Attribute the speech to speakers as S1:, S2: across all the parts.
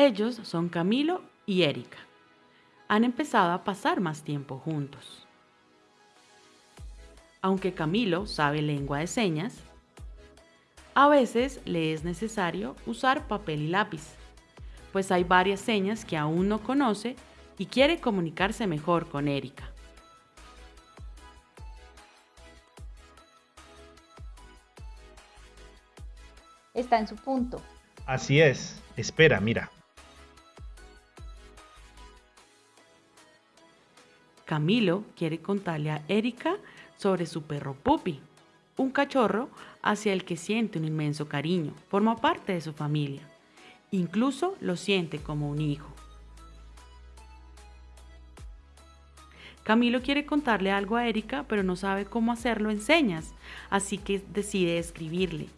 S1: Ellos son Camilo y Erika. Han empezado a pasar más tiempo juntos. Aunque Camilo sabe lengua de señas, a veces le es necesario usar papel y lápiz, pues hay varias señas que aún no conoce y quiere comunicarse mejor con Erika.
S2: Está en su punto.
S3: Así es. Espera, mira.
S1: Camilo quiere contarle a Erika sobre su perro Puppy, un cachorro hacia el que siente un inmenso cariño, forma parte de su familia, incluso lo siente como un hijo. Camilo quiere contarle algo a Erika, pero no sabe cómo hacerlo en señas, así que decide escribirle.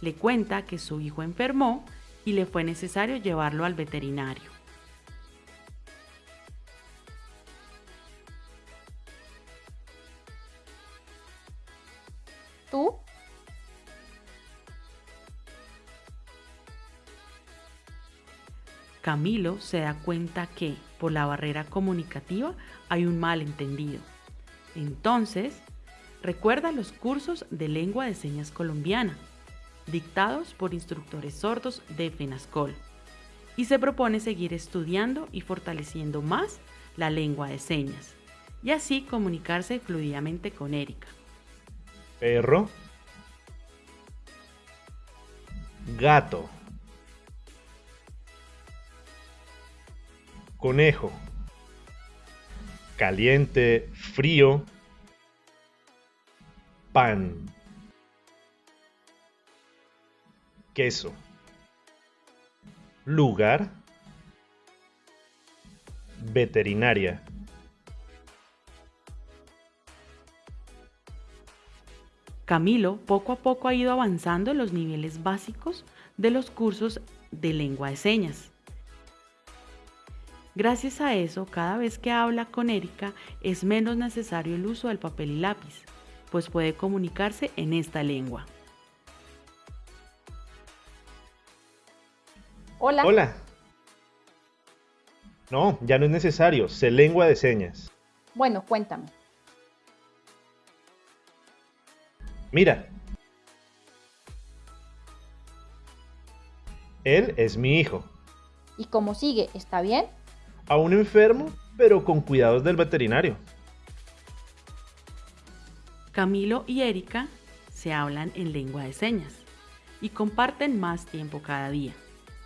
S1: Le cuenta que su hijo enfermó y le fue necesario llevarlo al veterinario.
S2: ¿Tú?
S1: Camilo se da cuenta que, por la barrera comunicativa, hay un malentendido. Entonces, recuerda los cursos de lengua de señas colombiana, dictados por instructores sordos de FENASCOL, y se propone seguir estudiando y fortaleciendo más la lengua de señas, y así comunicarse fluidamente con Erika.
S3: Perro. Gato. Conejo. Caliente, frío. Pan. Queso. Lugar. Veterinaria.
S1: Camilo poco a poco ha ido avanzando en los niveles básicos de los cursos de lengua de señas. Gracias a eso, cada vez que habla con Erika es menos necesario el uso del papel y lápiz, pues puede comunicarse en esta lengua.
S2: Hola.
S3: Hola. No, ya no es necesario. Sé lengua de señas.
S2: Bueno, cuéntame.
S3: Mira. Él es mi hijo.
S2: ¿Y cómo sigue? ¿Está bien?
S3: Aún enfermo, pero con cuidados del veterinario.
S1: Camilo y Erika se hablan en lengua de señas y comparten más tiempo cada día.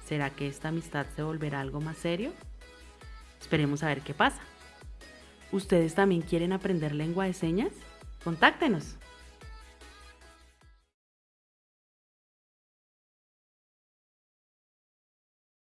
S1: ¿Será que esta amistad se volverá algo más serio? Esperemos a ver qué pasa. ¿Ustedes también quieren aprender lengua de señas? Contáctenos.